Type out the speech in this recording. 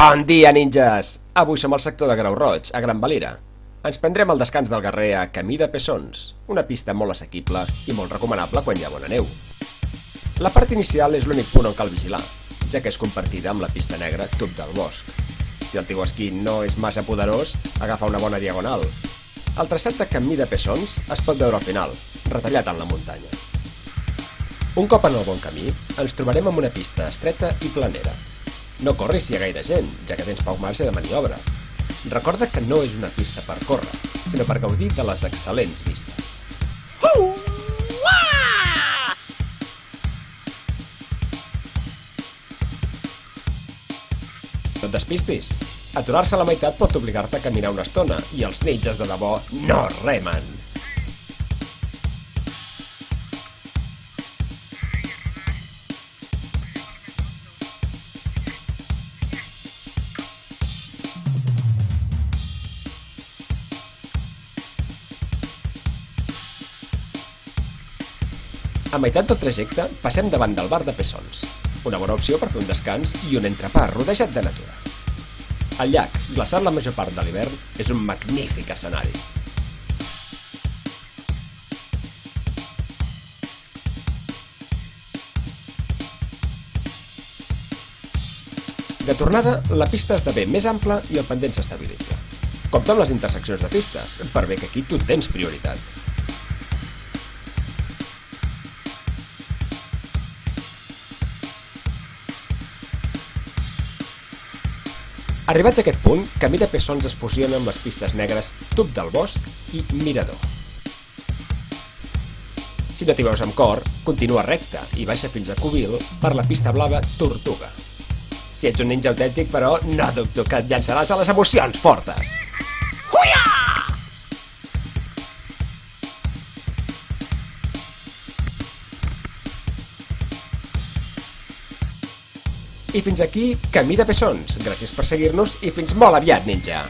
Bon dia, ninjas! Avui som al sector de Grau Roig, a Gran Valira. Ens prendrem el descans del guerrer a Camí de Pessons, una pista molt assequible i molt recomanable quan hi ha bona neu. La part inicial és l'únic punt on cal vigilar, ja que és compartida amb la pista negra Tub del Bosc. Si el teu esquí no és massa poderós, agafa una bona diagonal. El traçat de Camí de Pessons es pot veure al final, retallat en la muntanya. Un cop en el bon camí, ens trobarem amb una pista estreta i planera, no corris si hi ha gaire gent, ja que tens poc marge de maniobra. Recorda que no és una pista per córrer, sinó per gaudir de les excel·lents vistes. Uh! No et despistis. Aturar-se a la meitat pot obligar-te a caminar una estona, i els ninjas de debò no remen. A meitat del trajecte passem davant del bar de Pessons, una bona opció per fer un descans i un entrepà rodejat de natura. El llac, glaçat la major part de l'hivern, és un magnífic escenari. De tornada, la pista esdevé més ampla i el pendent s'estabilitza. Compte amb les interseccions de pistes, per bé que aquí tu tens prioritat. Arribats a aquest punt, Camí de Pessons es fusiona amb les pistes negres Tub del Bosc i Mirador. Si no t'hi veus amb cor, continua recte i baixa fins a Cubil per la pista blava Tortuga. Si ets un ninja autèntic, però, no dubto que et llançaràs a les emocions fortes. Huia! I fins aquí, Camí de Pessons. Gràcies per seguir-nos i fins molt aviat, ninja!